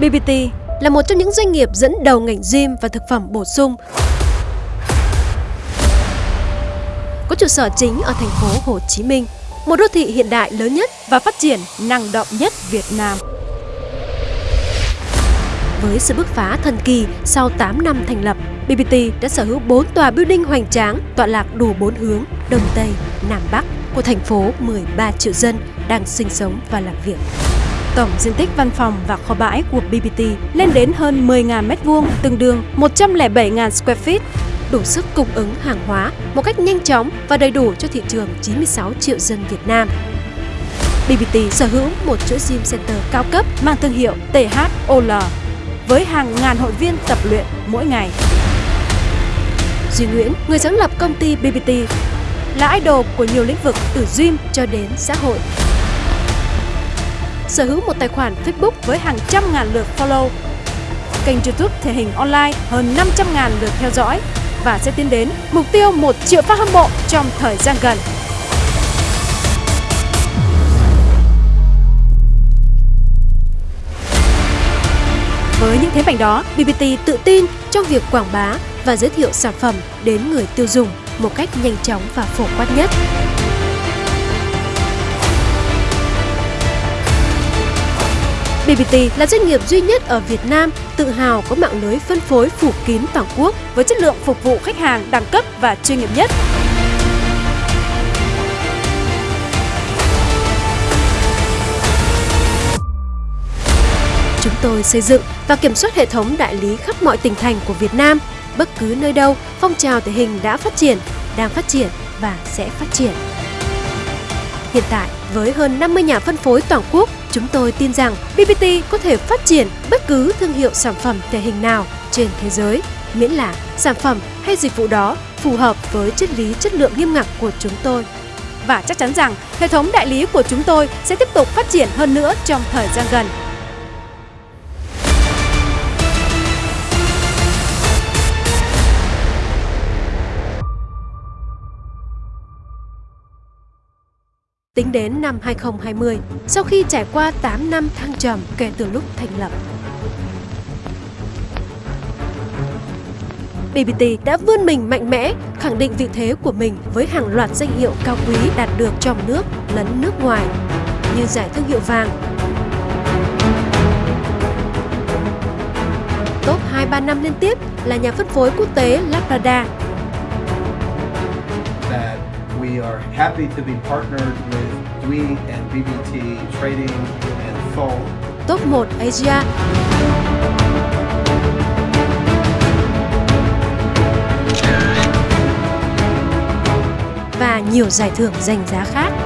BBT là một trong những doanh nghiệp dẫn đầu ngành gym và thực phẩm bổ sung. Có trụ sở chính ở thành phố Hồ Chí Minh, một đô thị hiện đại lớn nhất và phát triển năng động nhất Việt Nam. Với sự bứt phá thần kỳ sau 8 năm thành lập, BBT đã sở hữu 4 tòa building hoành tráng tọa lạc đủ 4 hướng Đông Tây, Nam Bắc của thành phố 13 triệu dân đang sinh sống và làm việc. Tổng diện tích văn phòng và kho bãi của BBT lên đến hơn 10.000 m2, tương đương 107.000 square feet, đủ sức cung ứng hàng hóa một cách nhanh chóng và đầy đủ cho thị trường 96 triệu dân Việt Nam. BBT sở hữu một chuỗi gym center cao cấp mang thương hiệu THOL với hàng ngàn hội viên tập luyện mỗi ngày. Duy Nguyễn, người sáng lập công ty BBT, là idol của nhiều lĩnh vực từ gym cho đến xã hội. Sở hữu một tài khoản Facebook với hàng trăm ngàn lượt follow, kênh YouTube thể hình online hơn 500 ngàn lượt theo dõi và sẽ tiến đến mục tiêu 1 triệu fan hâm mộ trong thời gian gần. Với những thế mạnh đó, BBT tự tin trong việc quảng bá và giới thiệu sản phẩm đến người tiêu dùng một cách nhanh chóng và phổ quát nhất. BBT là doanh nghiệp duy nhất ở Việt Nam tự hào có mạng lưới phân phối phủ kín toàn quốc với chất lượng phục vụ khách hàng đẳng cấp và chuyên nghiệp nhất. Chúng tôi xây dựng và kiểm soát hệ thống đại lý khắp mọi tỉnh thành của Việt Nam. Bất cứ nơi đâu, phong trào thể hình đã phát triển, đang phát triển và sẽ phát triển. Hiện tại, với hơn 50 nhà phân phối toàn quốc, chúng tôi tin rằng BBT có thể phát triển bất cứ thương hiệu sản phẩm thể hình nào trên thế giới, miễn là sản phẩm hay dịch vụ đó phù hợp với triết lý chất lượng nghiêm ngặt của chúng tôi. Và chắc chắn rằng hệ thống đại lý của chúng tôi sẽ tiếp tục phát triển hơn nữa trong thời gian gần. Tính đến năm 2020, sau khi trải qua 8 năm thăng trầm kể từ lúc thành lập, BBT đã vươn mình mạnh mẽ, khẳng định vị thế của mình với hàng loạt danh hiệu cao quý đạt được trong nước lẫn nước ngoài, như giải thương hiệu vàng, top 2-3 năm liên tiếp là nhà phân phối quốc tế Lazada are happy to be partnered with Dwi and BBT Trading and Seoul. Top 1 Asia và nhiều giải thưởng danh giá khác.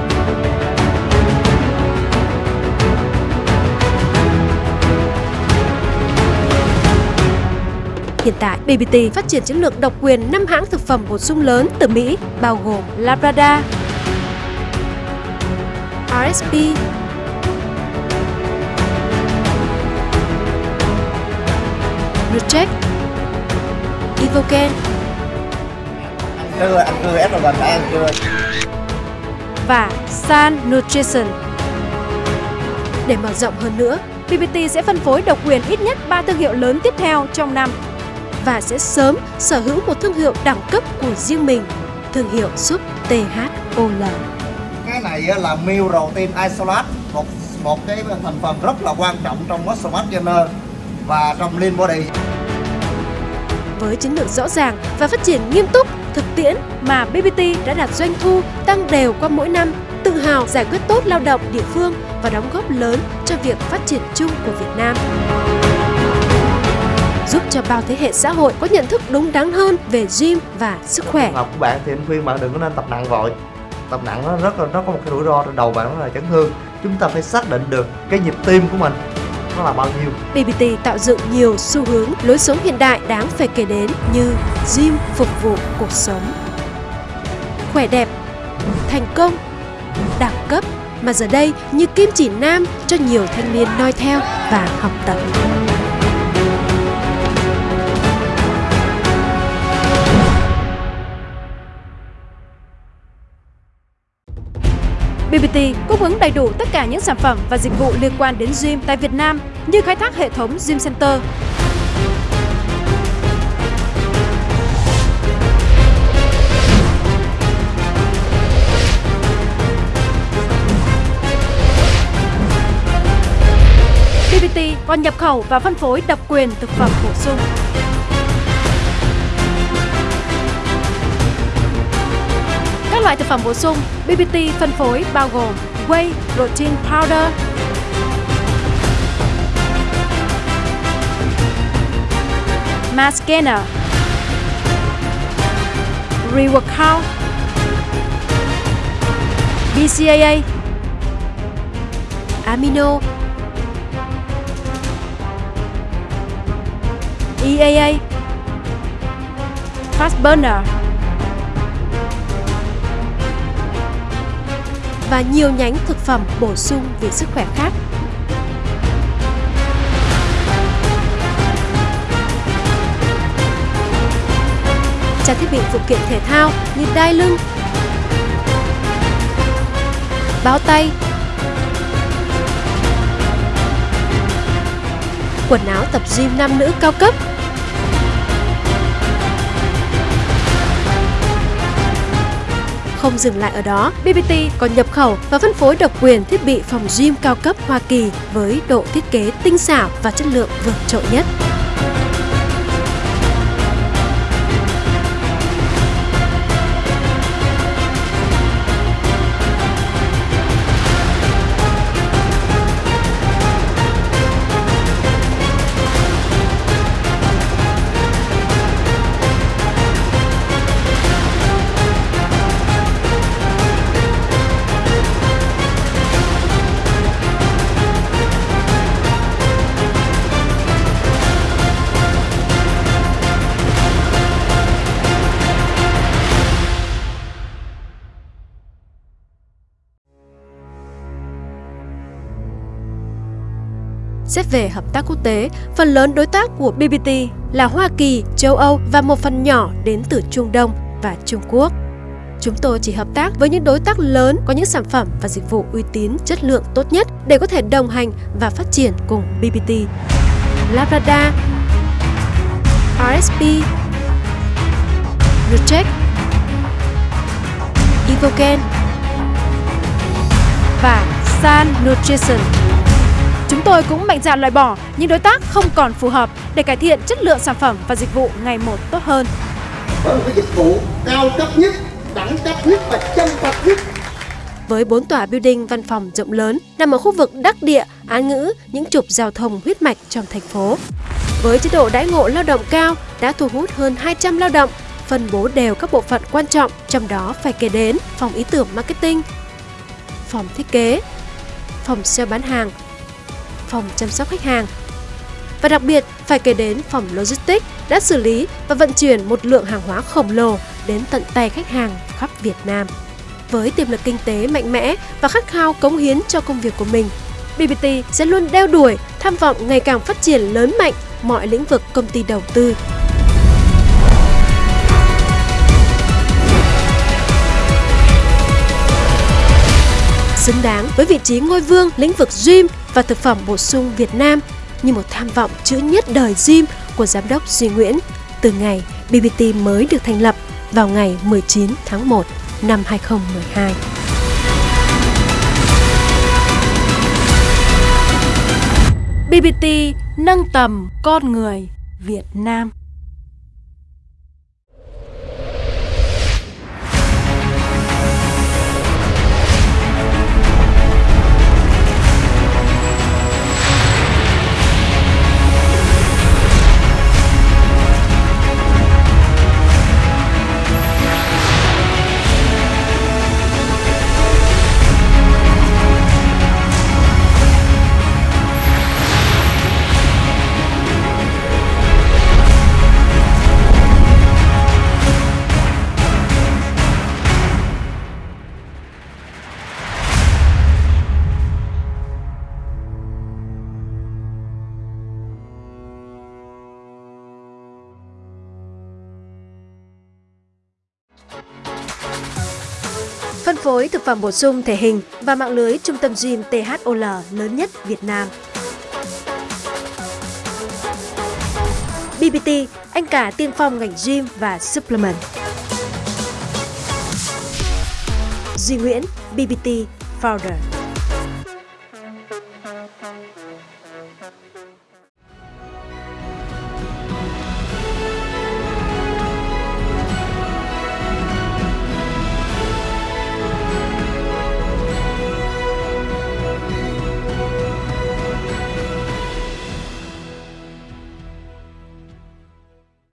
Hiện tại, BBT phát triển chiến lược độc quyền 5 hãng thực phẩm bổ sung lớn từ Mỹ, bao gồm Labrador, RSP, Nutrec, Evoken. Chưa, anh chưa, ép vào gần ăn chưa và San Nutrition. Để mở rộng hơn nữa, BBT sẽ phân phối độc quyền ít nhất 3 thương hiệu lớn tiếp theo trong năm và sẽ sớm sở hữu một thương hiệu đẳng cấp của riêng mình, thương hiệu Súp THOL. Cái này là meal protein isolate, một một cái thành phần rất là quan trọng trong muscle mass gainer và trong lean body. Với chiến lược rõ ràng và phát triển nghiêm túc, thực tiễn mà BBT đã đạt doanh thu tăng đều qua mỗi năm, tự hào giải quyết tốt lao động địa phương và đóng góp lớn cho việc phát triển chung của Việt Nam cho bao thế hệ xã hội có nhận thức đúng đắn hơn về gym và sức khỏe. Học của bạn thì anh khuyên bạn đừng có nên tập nặng vội. Tập nặng nó rất là nó có một cái rủi ro trên đầu bạn đó là chấn thương. Chúng ta phải xác định được cái nhịp tim của mình nó là bao nhiêu. BBT tạo dựng nhiều xu hướng lối sống hiện đại đáng phải kể đến như gym phục vụ cuộc sống, khỏe đẹp, thành công, đẳng cấp mà giờ đây như kim chỉ nam cho nhiều thanh niên noi theo và học tập. BBT cung ứng đầy đủ tất cả những sản phẩm và dịch vụ liên quan đến gym tại Việt Nam như khai thác hệ thống gym center, BBT còn nhập khẩu và phân phối độc quyền thực phẩm bổ sung. Loại thực phẩm bổ sung BBT phân phối bao gồm Whey Protein Powder, Mass reworkout, BCAA, Amino, EAA, Fast Burner. Và nhiều nhánh thực phẩm bổ sung vì sức khỏe khác. Trang thiết bị phụ kiện thể thao như đai lưng, báo tay, quần áo tập gym nam nữ cao cấp Không dừng lại ở đó, BBT còn nhập khẩu và phân phối độc quyền thiết bị phòng gym cao cấp Hoa Kỳ với độ thiết kế tinh xảo và chất lượng vượt trội nhất. Xét về hợp tác quốc tế, phần lớn đối tác của BBT là Hoa Kỳ, châu Âu và một phần nhỏ đến từ Trung Đông và Trung Quốc. Chúng tôi chỉ hợp tác với những đối tác lớn có những sản phẩm và dịch vụ uy tín, chất lượng tốt nhất để có thể đồng hành và phát triển cùng BBT. Labrador, RSP, Nutrec, Evoken và San Nutrition. Tôi cũng mạnh dạn loại bỏ những đối tác không còn phù hợp để cải thiện chất lượng sản phẩm và dịch vụ ngày một tốt hơn. Với một cái dịch vụ cao cấp nhất, đẳng cấp nhất và chân thật nhất với 4 tòa building văn phòng rộng lớn nằm ở khu vực đắc địa, án ngữ, những trục giao thông huyết mạch trong thành phố. Với chế độ đãi ngộ lao động cao đã thu hút hơn 200 lao động, phân bố đều các bộ phận quan trọng, trong đó phải kể đến phòng ý tưởng marketing, phòng thiết kế, phòng sale bán hàng, phòng chăm sóc khách hàng. Và đặc biệt phải kể đến phòng logistics đã xử lý và vận chuyển một lượng hàng hóa khổng lồ đến tận tay khách hàng khắp Việt Nam. Với tiềm lực kinh tế mạnh mẽ và khát khao cống hiến cho công việc của mình, BBT sẽ luôn đeo đuổi, tham vọng ngày càng phát triển lớn mạnh mọi lĩnh vực công ty đầu tư. Xứng đáng với vị trí ngôi vương lĩnh vực gym và thực phẩm bổ sung Việt Nam như một tham vọng chữ nhất đời gym của Giám đốc Duy Nguyễn từ ngày BBT mới được thành lập vào ngày 19 tháng 1 năm 2012. BBT nâng tầm con người Việt Nam. phối thực phẩm bổ sung thể hình và mạng lưới trung tâm gym THOL lớn nhất Việt Nam. BBT, anh cả tiên phong ngành gym và supplement. Duy Nguyễn, BBT Founder.